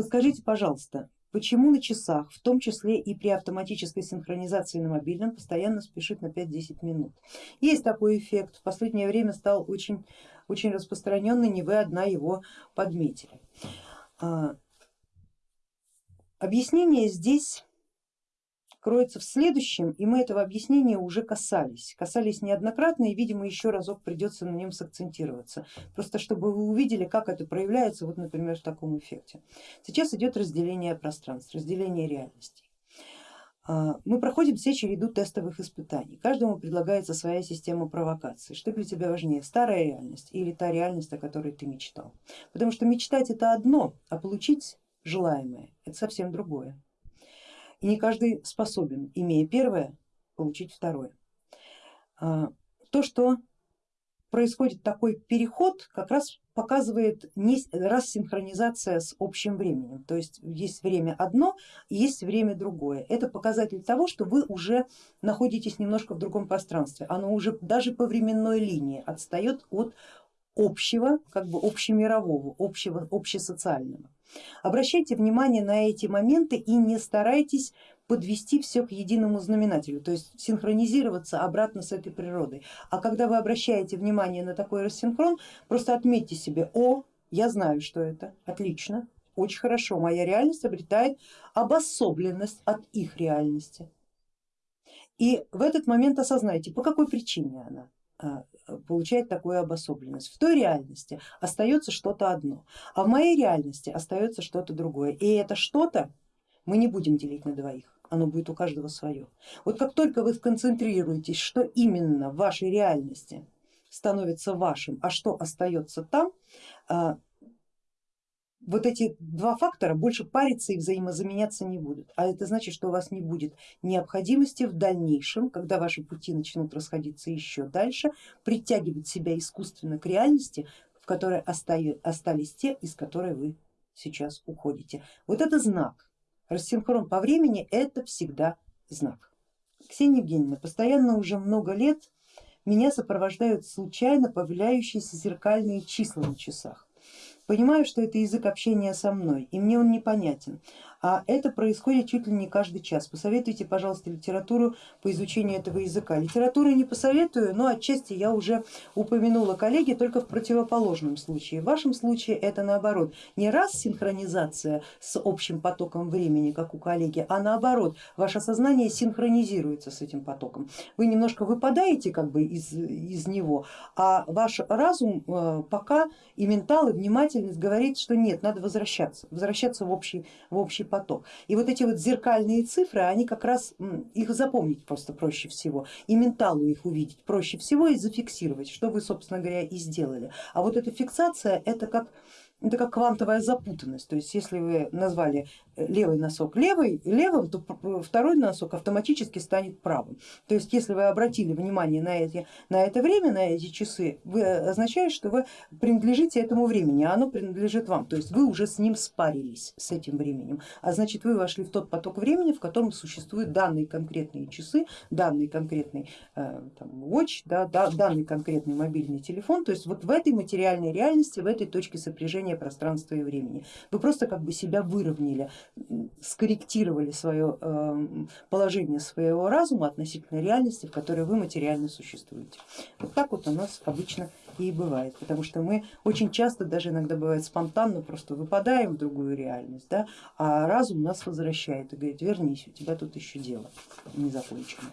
Подскажите, пожалуйста, почему на часах, в том числе и при автоматической синхронизации на мобильном, постоянно спешит на 5-10 минут? Есть такой эффект, в последнее время стал очень, очень распространенный, не вы одна его подметили. А, объяснение здесь кроется в следующем, и мы этого объяснения уже касались, касались неоднократно и видимо еще разок придется на нем сакцентироваться, просто чтобы вы увидели, как это проявляется, вот например в таком эффекте. Сейчас идет разделение пространств, разделение реальностей. А, мы проходим все череду тестовых испытаний, каждому предлагается своя система провокаций. Что для тебя важнее, старая реальность или та реальность, о которой ты мечтал? Потому что мечтать это одно, а получить желаемое это совсем другое. И не каждый способен, имея первое, получить второе. А, то, что происходит такой переход, как раз показывает рассинхронизация с общим временем. То есть есть время одно есть время другое. Это показатель того, что вы уже находитесь немножко в другом пространстве. Оно уже даже по временной линии отстает от общего, как бы общемирового, общего, общесоциального. Обращайте внимание на эти моменты и не старайтесь подвести все к единому знаменателю, то есть синхронизироваться обратно с этой природой. А когда вы обращаете внимание на такой рассинхрон, просто отметьте себе, о, я знаю, что это, отлично, очень хорошо, моя реальность обретает обособленность от их реальности. И в этот момент осознайте, по какой причине она получает такую обособленность. В той реальности остается что-то одно, а в моей реальности остается что-то другое. И это что-то мы не будем делить на двоих, оно будет у каждого свое. Вот как только вы сконцентрируетесь, что именно в вашей реальности становится вашим, а что остается там, а, вот эти два фактора больше париться и взаимозаменяться не будут. А это значит, что у вас не будет необходимости в дальнейшем, когда ваши пути начнут расходиться еще дальше, притягивать себя искусственно к реальности, в которой остались те, из которой вы сейчас уходите. Вот это знак. Рассинхрон по времени это всегда знак. Ксения Евгеньевна, постоянно уже много лет меня сопровождают случайно появляющиеся зеркальные числа на часах. Понимаю, что это язык общения со мной, и мне он непонятен, а это происходит чуть ли не каждый час. Посоветуйте, пожалуйста, литературу по изучению этого языка. Литературы не посоветую, но отчасти я уже упомянула коллеги, только в противоположном случае. В вашем случае это наоборот, не раз синхронизация с общим потоком времени, как у коллеги, а наоборот, ваше сознание синхронизируется с этим потоком. Вы немножко выпадаете как бы из, из него, а ваш разум э, пока и ментал, и внимательность говорит, что нет, надо возвращаться, возвращаться в общий, в общий поток. И вот эти вот зеркальные цифры, они как раз, их запомнить просто проще всего, и менталу их увидеть проще всего и зафиксировать, что вы, собственно говоря, и сделали. А вот эта фиксация, это как это как квантовая запутанность, то есть если вы назвали э, левый носок левый, левым, то второй носок автоматически станет правым. То есть если вы обратили внимание на, эти, на это время, на эти часы, вы э, означает, что вы принадлежите этому времени, а оно принадлежит вам, то есть вы уже с ним спарились, с этим временем, а значит вы вошли в тот поток времени, в котором существуют данные конкретные часы, данный конкретный э, там, watch, да, да, данный конкретный мобильный телефон, то есть вот в этой материальной реальности, в этой точке сопряжения движения пространства и времени. Вы просто как бы себя выровняли, скорректировали свое эм, положение своего разума относительно реальности, в которой вы материально существуете. Вот так вот у нас обычно и бывает, потому что мы очень часто, даже иногда бывает спонтанно, просто выпадаем в другую реальность, да, а разум нас возвращает и говорит, вернись, у тебя тут еще дело не закончено.